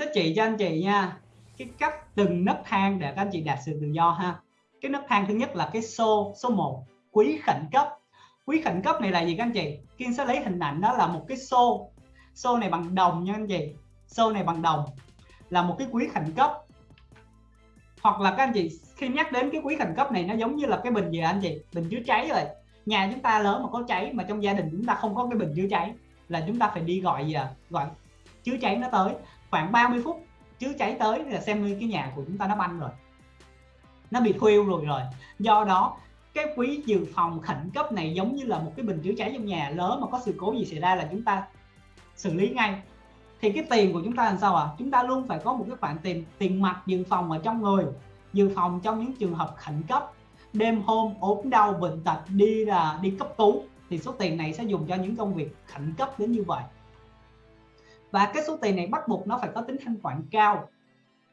sẽ chỉ cho anh chị nha. Cái cách từng nấc thang để các anh chị đạt sự tự do ha. Cái nấc thang thứ nhất là cái số số 1 quý khẩn cấp. Quý khẩn cấp này là gì các anh chị? Kiên sẽ lấy hình ảnh đó là một cái xô. Xô này bằng đồng nha anh chị. Xô này bằng đồng là một cái quý khẩn cấp. Hoặc là các anh chị, khi nhắc đến cái quý khẩn cấp này, nó giống như là cái bình gì anh chị? Bình chứa cháy rồi. Nhà chúng ta lớn mà có cháy, mà trong gia đình chúng ta không có cái bình chữa cháy, là chúng ta phải đi gọi gì à gọi chữa cháy nó tới khoảng 30 phút chữa cháy tới là xem như cái nhà của chúng ta nó banh rồi. Nó bị khuêu rồi rồi. Do đó, cái quý dự phòng khẩn cấp này giống như là một cái bình chữa cháy trong nhà. Lớn mà có sự cố gì xảy ra là chúng ta xử lý ngay. Thì cái tiền của chúng ta làm sao à chúng ta luôn phải có một cái khoản tiền tiền mặt dự phòng ở trong người. Dự phòng trong những trường hợp khẩn cấp. Đêm hôm ốm đau, bệnh tật, đi là, đi cấp cứu, thì số tiền này sẽ dùng cho những công việc khẩn cấp đến như vậy và cái số tiền này bắt buộc nó phải có tính thanh khoản cao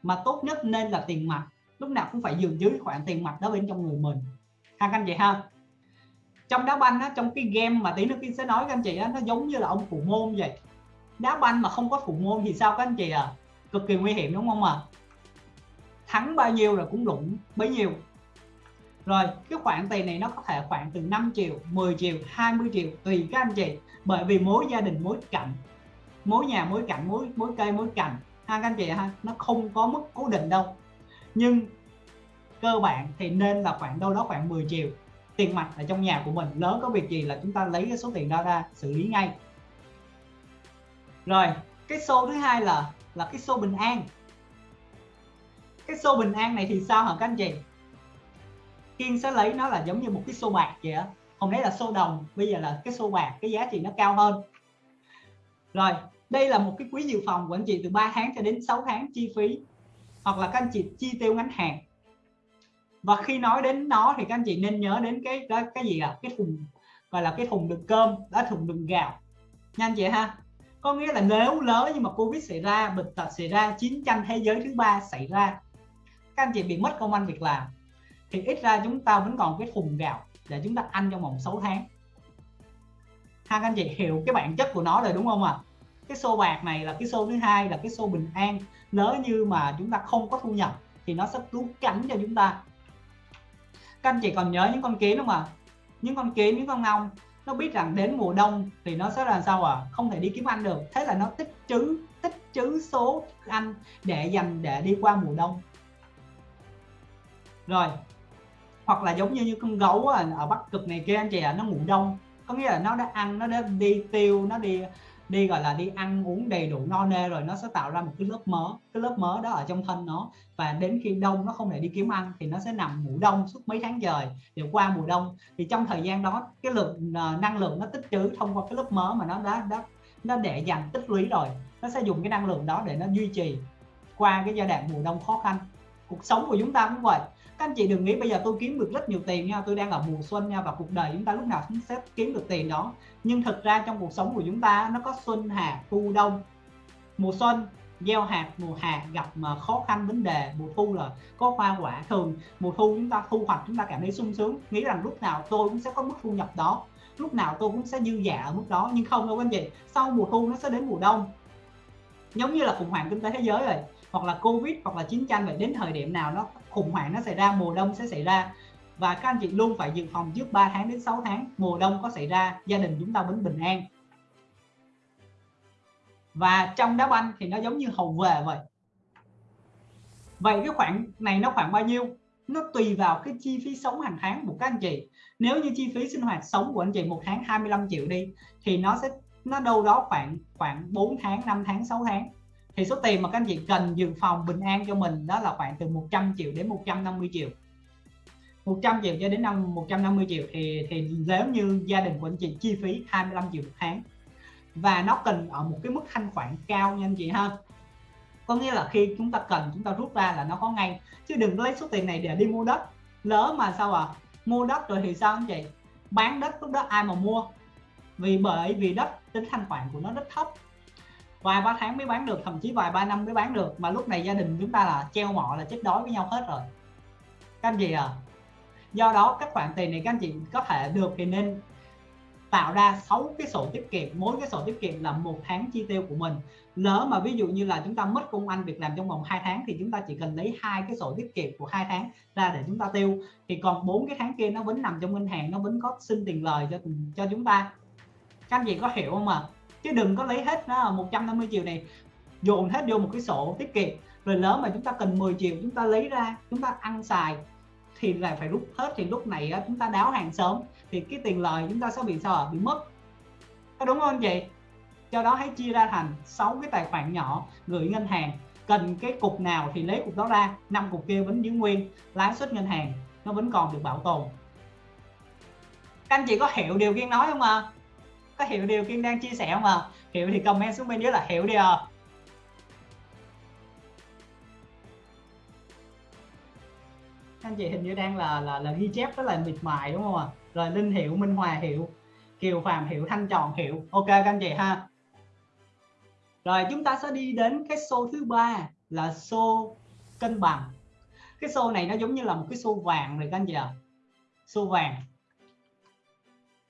mà tốt nhất nên là tiền mặt. Lúc nào cũng phải dừng dưới khoản tiền mặt đó bên trong người mình. Ha anh chị ha? Trong đá banh á, trong cái game mà tí nữa kia sẽ nói các anh chị á, nó giống như là ông phụ môn vậy. Đá banh mà không có phụ môn thì sao các anh chị à? Cực kỳ nguy hiểm đúng không ạ? À? thắng bao nhiêu là cũng đụng bấy nhiêu. Rồi cái khoản tiền này nó có thể khoảng từ 5 triệu 10 triệu 20 triệu tùy các anh chị. Bởi vì mỗi gia đình mỗi cạnh mỗi nhà mỗi cạnh mỗi mỗi cây mỗi cành. Ha, các anh chị ha, nó không có mức cố định đâu. Nhưng cơ bản thì nên là khoảng đâu đó khoảng 10 triệu tiền mặt ở trong nhà của mình. Lớn có việc gì là chúng ta lấy cái số tiền đó ra xử lý ngay. Rồi, cái xô thứ hai là là cái xô bình an. Cái xô bình an này thì sao hả các anh chị? Kiên sẽ lấy nó là giống như một cái xô bạc vậy á. Hôm đấy là xô đồng, bây giờ là cái xô bạc, cái giá trị nó cao hơn. Rồi đây là một cái quý dự phòng của anh chị từ 3 tháng cho đến 6 tháng chi phí hoặc là các anh chị chi tiêu ngắn hạn. Và khi nói đến nó thì các anh chị nên nhớ đến cái cái, cái gì à cái thùng gọi là cái thùng đựng cơm đó thùng đựng gạo. Nha anh chị ha? Có nghĩa là nếu lỡ nhưng mà covid xảy ra bệnh tật xảy ra chiến tranh thế giới thứ ba xảy ra các anh chị bị mất công ăn việc làm thì ít ra chúng ta vẫn còn cái thùng gạo để chúng ta ăn trong vòng 6 tháng. Ha các anh chị hiểu cái bản chất của nó rồi đúng không ạ? à? Cái xô bạc này là cái xô thứ hai là cái xô bình an. Nếu như mà chúng ta không có thu nhập thì nó sẽ cứu cánh cho chúng ta. Các anh chị còn nhớ những con kiến không ạ? À? những con kiến những con ong nó biết rằng đến mùa đông thì nó sẽ là sao à không thể đi kiếm ăn được. Thế là nó tích trữ tích trữ số ăn để dành để đi qua mùa đông. Rồi hoặc là giống như, như con gấu ở bắc cực này kia anh chị ạ à, nó ngủ đông. Có nghĩa là nó đã ăn nó đã đi tiêu nó đi đi gọi là đi ăn uống đầy đủ no nê rồi nó sẽ tạo ra một cái lớp mỡ cái lớp mỡ đó ở trong thân nó. Và đến khi đông nó không thể đi kiếm ăn thì nó sẽ nằm ngủ đông suốt mấy tháng trời để qua mùa đông. Thì trong thời gian đó cái lượng uh, năng lượng nó tích trữ thông qua cái lớp mỡ mà nó đã đã nó để dành tích lũy rồi nó sẽ dùng cái năng lượng đó để nó duy trì qua cái giai đoạn mùa đông khó khăn. Cuộc sống của chúng ta cũng vậy các anh chị đừng nghĩ bây giờ tôi kiếm được rất nhiều tiền nha, tôi đang ở mùa xuân nha và cuộc đời chúng ta lúc nào cũng sẽ kiếm được tiền đó. Nhưng thực ra trong cuộc sống của chúng ta, nó có xuân hạ thu, đông. Mùa xuân, gieo hạt, mùa hạ gặp mà khó khăn, vấn đề. Mùa thu là có hoa, quả. Thường mùa thu chúng ta, thu hoạch chúng ta cảm thấy sung sướng. Nghĩ rằng lúc nào tôi cũng sẽ có mức thu nhập đó. Lúc nào tôi cũng sẽ dư giả ở mức đó. Nhưng không đâu anh chị, sau mùa thu nó sẽ đến mùa đông. Giống như là khủng hoảng kinh tế thế giới rồi hoặc là covid hoặc là chiến tranh, vậy đến thời điểm nào nó khủng hoảng, nó xảy ra, mùa đông sẽ xảy ra. Và các anh chị luôn phải dự phòng trước 3 tháng đến 6 tháng mùa đông có xảy ra, gia đình chúng ta vẫn bình an. Và trong đá banh thì nó giống như hầu về vậy. Vậy cái khoản này nó khoảng bao nhiêu? Nó tùy vào cái chi phí sống hàng tháng của các anh chị. Nếu như chi phí sinh hoạt sống của anh chị một tháng 25 triệu đi, thì nó sẽ, nó đâu đó khoảng khoảng 4 tháng 5 tháng 6 tháng thì số tiền mà các anh chị cần dự phòng bình an cho mình đó là khoảng từ 100 triệu đến 150 triệu. 100 triệu cho đến năm 150 triệu thì thì nếu như gia đình của anh chị chi phí 25 triệu một tháng. Và nó cần ở một cái mức thanh khoản cao nha anh chị ha. Có nghĩa là khi chúng ta cần, chúng ta rút ra là nó có ngay. Chứ đừng lấy số tiền này để đi mua đất. Lỡ mà sao à mua đất rồi thì sao anh chị? Bán đất lúc đó ai mà mua? Vì, bởi vì đất, tính thanh khoản của nó rất thấp vài ba tháng mới bán được, thậm chí vài ba năm mới bán được. Mà lúc này gia đình chúng ta là treo mọ là chết đói với nhau hết rồi. Các anh chị à do đó, các khoản tiền này các anh chị có thể được thì nên tạo ra 6 cái sổ tiết kiệm. Mỗi cái sổ tiết kiệm là một tháng chi tiêu của mình. Lỡ mà ví dụ như là chúng ta mất công ăn việc làm trong vòng 2 tháng thì chúng ta chỉ cần lấy hai cái sổ tiết kiệm của hai tháng ra để chúng ta tiêu. Thì còn bốn cái tháng kia nó vẫn nằm trong ngân hàng, nó vẫn có xin tiền lời cho cho chúng ta. Các anh chị có hiểu không ạ? à? Chứ đừng có lấy hết à, nó 150 triệu này, dồn hết vô một cái sổ tiết kiệm. Rồi lớn mà chúng ta cần 10 triệu chúng ta lấy ra, chúng ta ăn xài, thì lại phải rút hết. Thì lúc này à, chúng ta đáo hàng sớm, thì cái tiền lời chúng ta sẽ bị sao bị mất. Có đúng không anh chị? Do đó hãy chia ra thành 6 cái tài khoản nhỏ gửi ngân hàng. Cần cái cục nào thì lấy cục đó ra. Năm cục kia vẫn giữ nguyên, lãi suất ngân hàng nó vẫn còn được bảo tồn. Các anh chị có hiểu điều kiên nói không ạ? à? Có hiểu điều kiên đang chia sẻ không ạ à? hiểu thì comment xuống bên dưới là hiểu đi à anh chị hình như đang là là là ghi chép rất là miệt mài đúng không ạ à? rồi linh hiểu, minh hòa hiểu, kiều phàm hiểu, thanh tròn hiểu. ok các anh chị ha rồi chúng ta sẽ đi đến cái xô thứ ba là xô cân bằng cái xô này nó giống như là một cái xô vàng rồi các anh chị ạ xô vàng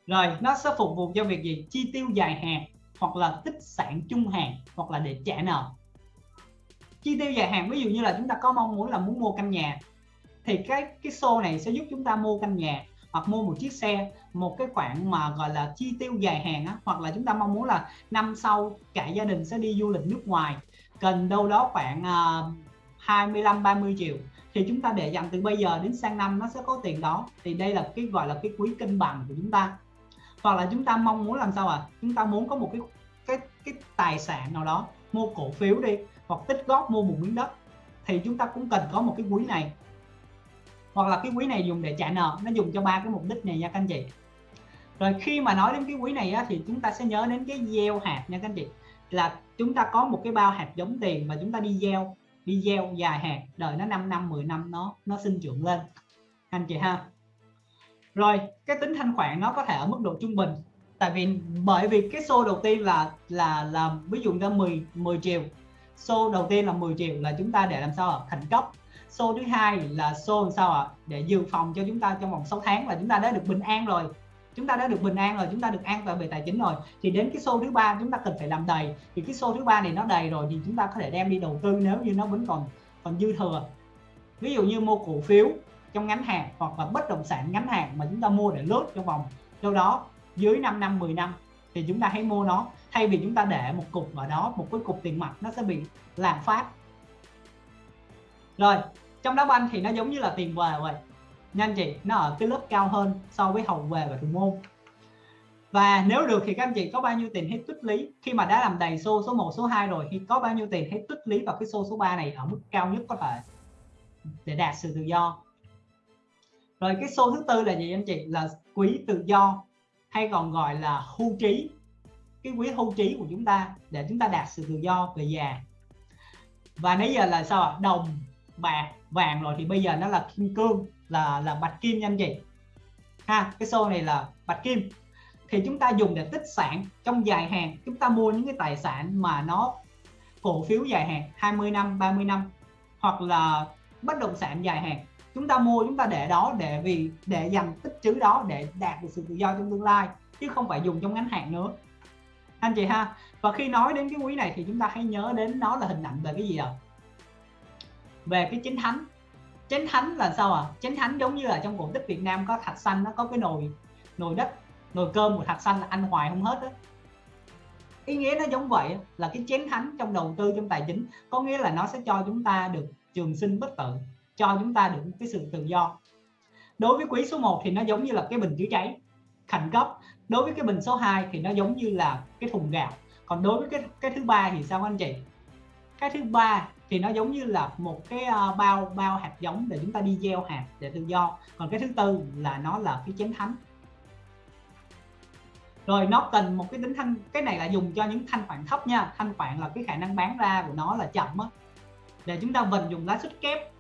rồi nó sẽ phục vụ cho việc gì? Chi tiêu dài hạn hoặc là tích sản trung hạn hoặc là để trả nợ. Chi tiêu dài hạn ví dụ như là chúng ta có mong muốn là muốn mua căn nhà thì cái cái xô này sẽ giúp chúng ta mua căn nhà hoặc mua một chiếc xe một cái khoản mà gọi là chi tiêu dài hạn á, hoặc là chúng ta mong muốn là năm sau cả gia đình sẽ đi du lịch nước ngoài cần đâu đó khoảng uh, 25 30 triệu thì chúng ta để dành từ bây giờ đến sang năm nó sẽ có tiền đó. Thì đây là cái gọi là cái quý cân bằng của chúng ta hoặc là chúng ta mong muốn làm sao à? Chúng ta muốn có một cái cái cái tài sản nào đó mua cổ phiếu đi hoặc tích góp mua một miếng đất thì chúng ta cũng cần có một cái quỹ này. Hoặc là cái quỹ này dùng để trả nợ nó dùng cho ba cái mục đích này nha các anh chị. Rồi khi mà nói đến cái quỹ này á, thì chúng ta sẽ nhớ đến cái gieo hạt nha các anh chị. Là chúng ta có một cái bao hạt giống tiền mà chúng ta đi gieo đi gieo dài hạt đợi nó 5 năm 10 năm nó nó sinh trưởng lên. Anh chị ha? Rồi, cái tính thanh khoản nó có thể ở mức độ trung bình. Tại vì, bởi vì cái xô đầu tiên là là là ví dụ ra 10 10 triệu. Xô đầu tiên là 10 triệu là chúng ta để làm sao à? khẩn cấp. Xô thứ hai là xô làm sao ạ? À? để dự phòng cho chúng ta trong vòng 6 tháng là chúng ta đã được bình an rồi. Chúng ta đã được bình an rồi, chúng ta được an toàn về tài chính rồi. Thì đến cái xô thứ ba chúng ta cần phải làm đầy. Thì cái xô thứ ba này nó đầy rồi thì chúng ta có thể đem đi đầu tư nếu như nó vẫn còn còn dư thừa. Ví dụ như mua cổ phiếu trong ngắn hạn hoặc là bất động sản ngắn hạn mà chúng ta mua để lướt trong vòng. Đâu đó, dưới 5 năm 10 năm thì chúng ta hãy mua nó. Thay vì chúng ta để một cục ở đó, một cái cục tiền mặt nó sẽ bị lạm phát. Rồi, trong đá banh thì nó giống như là tiền về vậy. Nhanh chị, nó ở cái lớp cao hơn so với hậu về và thủ môn. Và nếu được thì các anh chị có bao nhiêu tiền hãy tích lý khi mà đã làm đầy xô số 1 số 2 rồi thì có bao nhiêu tiền hãy tích lý vào cái xô số 3 này ở mức cao nhất có thể để đạt sự tự do? Rồi cái số thứ tư là gì anh chị? Là quý tự do, hay còn gọi là hưu trí. Cái quý hưu trí của chúng ta, để chúng ta đạt sự tự do về già. Và nãy giờ là sao ạ? Đồng, bạc, vàng rồi, thì bây giờ nó là kim cương, là là bạch kim nha anh chị. Ha, cái xô này là bạch kim. Thì chúng ta dùng để tích sản trong dài hạn. Chúng ta mua những cái tài sản mà nó cổ phiếu dài hạn 20 năm 30 năm, hoặc là bất động sản dài hạn chúng ta mua, chúng ta để đó để vì, để dành tích trữ đó để đạt được sự tự do trong tương lai, chứ không phải dùng trong ngắn hạn nữa. Anh chị ha, và khi nói đến cái quý này thì chúng ta hãy nhớ đến nó là hình ảnh về cái gì ạ? Về cái chính thánh. Chén thánh là sao à chén thánh giống như là trong cổ tích Việt Nam có thạch xanh, nó có cái nồi nồi đất, nồi cơm của thạch xanh là ăn hoài không hết đó ý nghĩa nó giống vậy là cái chén thánh trong đầu tư, trong tài chính, có nghĩa là nó sẽ cho chúng ta được trường sinh bất tử cho chúng ta được cái sự tự do. Đối với quý số 1 thì nó giống như là cái bình chữa cháy, khẩn cấp. Đối với cái bình số 2 thì nó giống như là cái thùng gạo. Còn đối với cái cái thứ ba thì sao anh chị? Cái thứ ba thì nó giống như là một cái ờ, bao bao hạt giống để chúng ta đi gieo hạt để tự do. Còn cái thứ tư là nó là cái chén thánh. Rồi nó cần một cái tính thanh, cái này là dùng cho những thanh khoản thấp nha. Thanh khoản là cái khả năng bán ra của nó là chậm á. Để chúng ta vận dùng lãi suất kép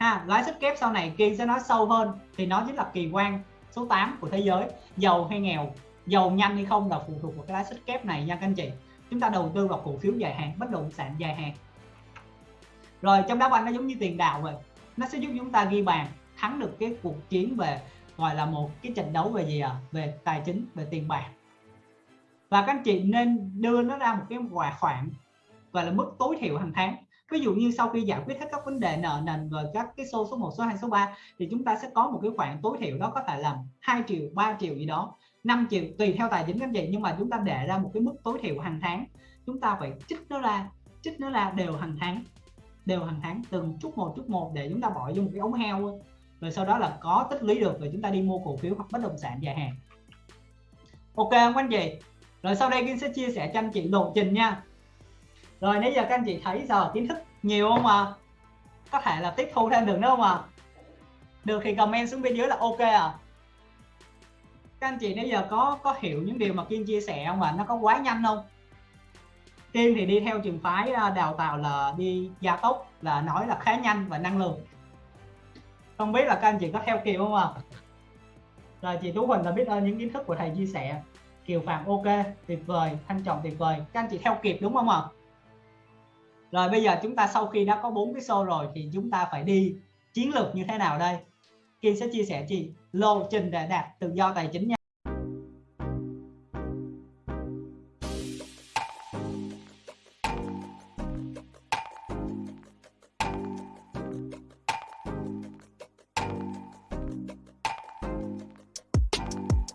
ha lãi suất kép sau này kia sẽ nói sâu hơn, thì nó chính là kỳ quan số 8 của thế giới. Giàu hay nghèo, giàu nhanh hay không là phụ thuộc vào cái lãi suất kép này nha các anh chị. Chúng ta đầu tư vào cổ phiếu dài hạn, bất động sản dài hạn. Rồi, trong đá banh nó giống như tiền đạo vậy. Nó sẽ giúp chúng ta ghi bàn, thắng được cái cuộc chiến về, gọi là một cái trận đấu về gì à về tài chính, về tiền bạc. Và các anh chị nên đưa nó ra một cái khoản, gọi là mức tối thiểu hàng tháng ví dụ như sau khi giải quyết hết các vấn đề nợ nần và các cái số số 1 số 2 số 3 thì chúng ta sẽ có một cái khoản tối thiểu đó có thể là 2 triệu 3 triệu gì đó 5 triệu, tùy theo tài chính các anh chị. Nhưng mà chúng ta để ra một cái mức tối thiểu hàng tháng. Chúng ta phải trích nó ra trích nó ra đều hàng tháng, đều hàng tháng, từng chút một chút một để chúng ta bỏ vô một cái ống heo rồi sau đó là có tích lũy được rồi chúng ta đi mua cổ phiếu hoặc bất động sản dài hạn. Ok không anh chị? Rồi sau đây Kim sẽ chia sẻ cho anh chị lộ trình nha rồi, nãy giờ các anh chị thấy giờ kiến thức nhiều không à có thể là tiếp thu thêm được nữa không à được thì comment xuống bên dưới là ok à các anh chị nãy giờ có có hiểu những điều mà Kiên chia sẻ không à nó có quá nhanh không? Kiên thì đi theo trường phái à, đào tạo là đi gia tốc, là nói là khá nhanh và năng lượng. Không biết là các anh chị có theo kịp không à rồi, chị Tú Huỳnh là biết ơn những kiến thức của thầy chia sẻ. Kiều Phạm ok, tuyệt vời, Thanh Trọng tuyệt vời. Các anh chị theo kịp đúng không ạ? Rồi bây giờ chúng ta sau khi đã có bốn cái show rồi thì chúng ta phải đi chiến lược như thế nào đây? Kim sẽ chia sẻ chị. Lộ trình để đạt tự do tài chính nha.